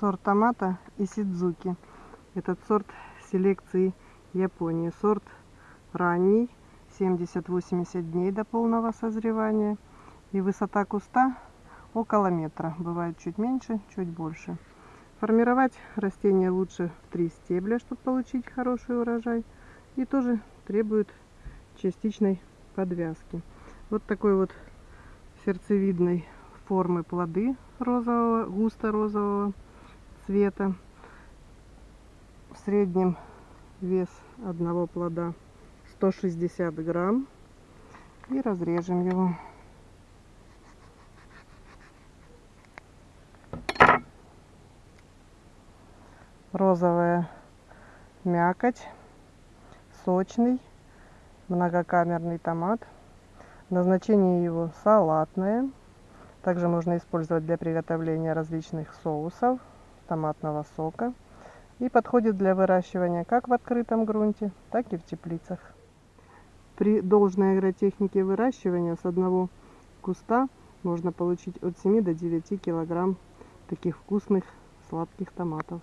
сорт томата Исидзуки. Этот сорт селекции Японии. Сорт ранний, 70-80 дней до полного созревания. И высота куста около метра. Бывает чуть меньше, чуть больше. Формировать растение лучше в три стебля, чтобы получить хороший урожай. И тоже требует частичной подвязки. Вот такой вот сердцевидной формы плоды розового, густо-розового цвета. В среднем вес одного плода 160 грамм. И разрежем его. Розовая мякоть, сочный, многокамерный томат. Назначение его салатное. Также можно использовать для приготовления различных соусов, томатного сока. И подходит для выращивания как в открытом грунте, так и в теплицах. При должной агротехнике выращивания с одного куста можно получить от 7 до 9 килограмм таких вкусных сладких томатов.